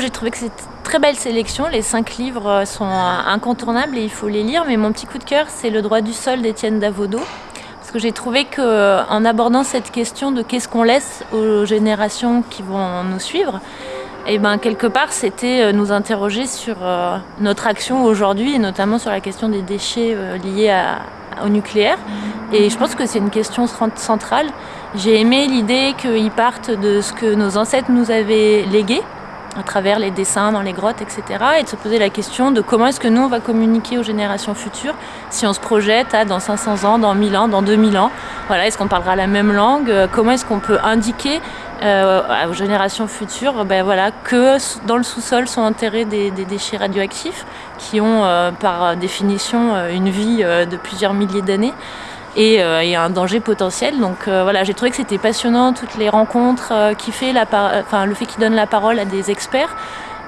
j'ai trouvé que c'est très belle sélection. Les cinq livres sont incontournables et il faut les lire. Mais mon petit coup de cœur, c'est Le droit du sol d'Étienne Davodo. Parce que j'ai trouvé qu'en abordant cette question de qu'est-ce qu'on laisse aux générations qui vont nous suivre, et eh ben quelque part c'était euh, nous interroger sur euh, notre action aujourd'hui et notamment sur la question des déchets euh, liés au nucléaire. Et je pense que c'est une question centrale. J'ai aimé l'idée qu'ils partent de ce que nos ancêtres nous avaient légué à travers les dessins dans les grottes, etc. Et de se poser la question de comment est-ce que nous, on va communiquer aux générations futures si on se projette à dans 500 ans, dans 1000 ans, dans 2000 ans. Voilà, est-ce qu'on parlera la même langue? Comment est-ce qu'on peut indiquer euh, aux générations futures ben voilà, que dans le sous-sol sont enterrés des, déchets radioactifs qui ont euh, par définition euh, une vie de plusieurs milliers d'années? Et, un danger potentiel. Donc voilà, j'ai trouvé que c'était passionnant, toutes les rencontres qui fait la enfin, le fait qu'il donne la parole à des experts.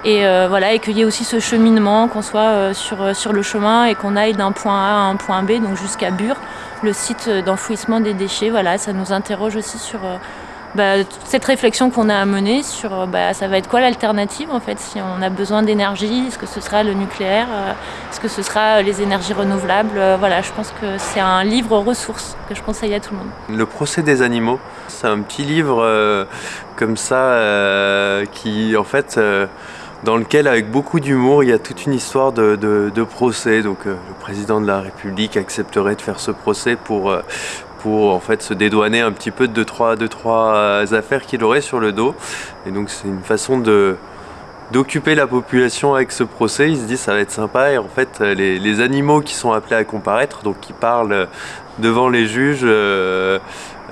Et voilà, et qu'il y ait aussi ce cheminement, qu'on soit sur, sur le chemin et qu'on aille d'un point A à un point B, donc jusqu'à Bure, le site d'enfouissement des déchets. Voilà, ça nous interroge aussi sur bah, cette réflexion qu'on a à mener sur bah, ça va être quoi l'alternative en fait si on a besoin d'énergie, est-ce que ce sera le nucléaire, euh, est-ce que ce sera les énergies renouvelables, euh, voilà je pense que c'est un livre ressource que je conseille à tout le monde. Le procès des animaux, c'est un petit livre euh, comme ça qui en fait dans lequel avec beaucoup d'humour il y a toute une histoire de procès donc le président de la République accepterait de faire ce procès pour pour en fait se dédouaner un petit peu de deux trois, deux, trois euh, affaires qu'il aurait sur le dos. Et donc c'est une façon d'occuper la population avec ce procès. Il se dit ça va être sympa et en fait les, animaux qui sont appelés à comparaître, donc qui parlent devant les juges, euh,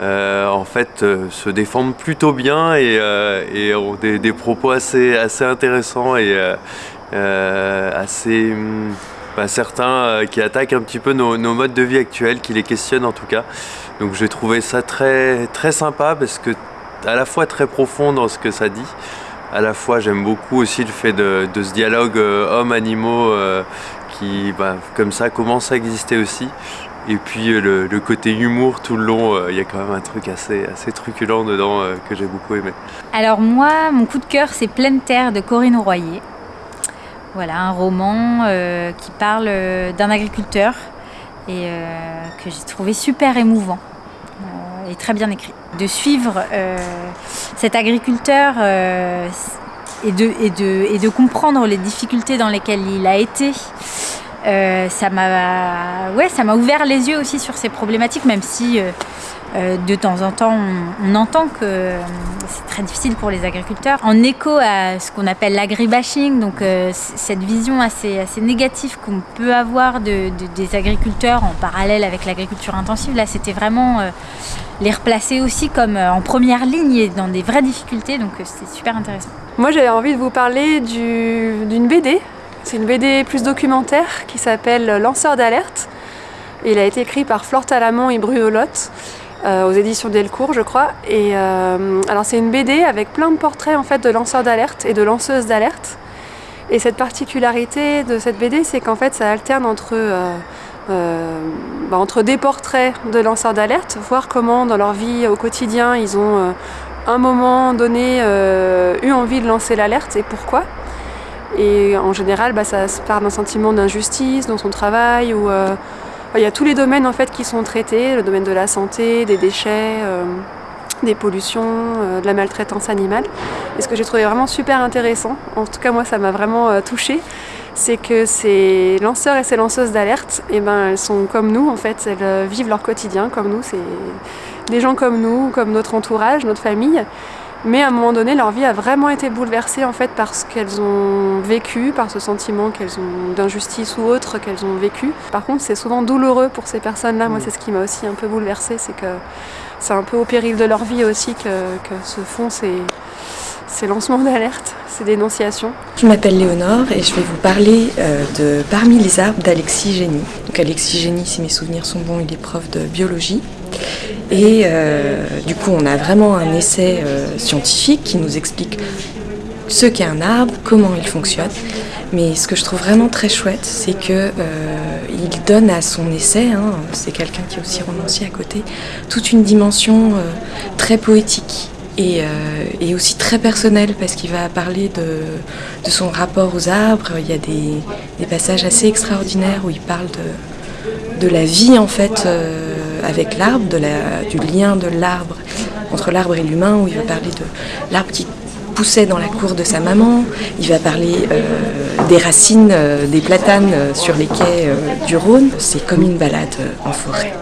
euh, en fait se défendent plutôt bien et, ont des, propos assez, assez intéressants et assez... Hum, certains euh, qui attaquent un petit peu nos, modes de vie actuels, qui les questionnent en tout cas. Donc j'ai trouvé ça très, très sympa parce que à la fois très profond dans ce que ça dit, à la fois j'aime beaucoup aussi le fait de, ce dialogue euh, hommes-animaux euh, qui bah, comme ça commence à exister aussi. Et puis le, côté humour tout le long, il y a quand même un truc assez, assez truculent dedans que j'ai beaucoup aimé. Alors moi, mon coup de cœur c'est Pleine Terre de Corinne Royer. Voilà, un roman euh, qui parle euh, d'un agriculteur et euh, que j'ai trouvé super émouvant et très bien écrit. De suivre cet agriculteur et de, et, de, et, de, comprendre les difficultés dans lesquelles il a été, ça m'a ouais, ouvert les yeux aussi sur ces problématiques, même si euh, de temps en temps, on, entend que euh, c'est très difficile pour les agriculteurs. En écho à ce qu'on appelle l'agribashing, donc euh, cette vision assez, négative qu'on peut avoir de, des agriculteurs en parallèle avec l'agriculture intensive, là c'était vraiment les replacer aussi comme en première ligne et dans des vraies difficultés, donc c'est super intéressant. Moi j'avais envie de vous parler d'une BD, c'est une BD plus documentaire qui s'appelle Lanceur d'alerte. Il a été écrit par Flore Talamont et Bruno Lotte. Euh, aux éditions Delcourt, je crois. Et euh, alors c'est une BD avec plein de portraits en fait de lanceurs d'alerte et de lanceuses d'alerte. Et cette particularité de cette BD, c'est qu'en fait ça alterne entre euh, bah, entre des portraits de lanceurs d'alerte, voir comment dans leur vie au quotidien ils ont un moment donné eu envie de lancer l'alerte et pourquoi. Et en général, bah, ça se part d'un sentiment d'injustice dans son travail ou il y a tous les domaines en fait qui sont traités, le domaine de la santé, des déchets, euh, des pollutions, euh, de la maltraitance animale. Et ce que j'ai trouvé vraiment super intéressant, en tout cas moi ça m'a vraiment euh, touchée, c'est que ces lanceurs et ces lanceuses d'alerte, eh ben, elles sont comme nous en fait, elles vivent leur quotidien comme nous, c'est des gens comme nous, comme notre entourage, notre famille. Mais à un moment donné, leur vie a vraiment été bouleversée en fait par ce qu'elles ont vécu, par ce sentiment qu'elles ont d'injustice ou autre qu'elles ont vécu. Par contre, c'est souvent douloureux pour ces personnes-là. Moi, c'est ce qui m'a aussi un peu bouleversée, c'est que c'est un peu au péril de leur vie aussi que, se font ces, ces lancements d'alerte, ces dénonciations. Je m'appelle Léonore et je vais vous parler euh, de Parmi les arbres d'Alexis Génie. Donc Alexis Génie, si mes souvenirs sont bons, il est prof de biologie. Et euh, du coup, on a vraiment un essai euh, scientifique qui nous explique ce qu'est un arbre, comment il fonctionne. Mais ce que je trouve vraiment très chouette, c'est que euh, donne à son essai, hein, c'est quelqu'un qui est aussi romancier à côté, toute une dimension très poétique et, aussi très personnel parce qu'il va parler de, son rapport aux arbres. Il y a des, passages assez extraordinaires où il parle de, la vie en fait avec l'arbre, du lien de l'arbre entre l'arbre et l'humain, où il va parler de l'arbre qui poussait dans la cour de sa maman, il va parler euh, des racines des platanes sur les quais du Rhône. C'est comme une balade en forêt.